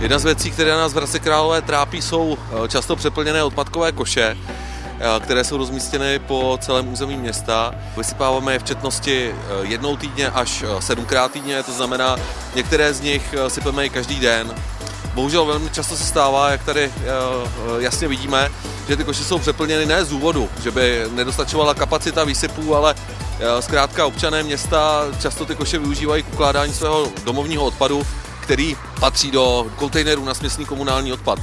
Jedna z věcí, které nás v Hradci Králové trápí, jsou eh, často přeplněné odpadkové koše, eh, které jsou rozmístěny po celém území města. Vysypáváme je v četnosti eh, jednou týdně až sedmkrát týdně, to znamená, některé z nich sypeme i každý den. Bohužel velmi často se stává, jak tady jasně vidíme, že ty koše jsou přeplněny ne z důvodu, že by nedostačovala kapacita výsypů, ale zkrátka občané města často ty koše využívají k ukládání svého domovního odpadu který patří do kontejnerů na směsný komunální odpad.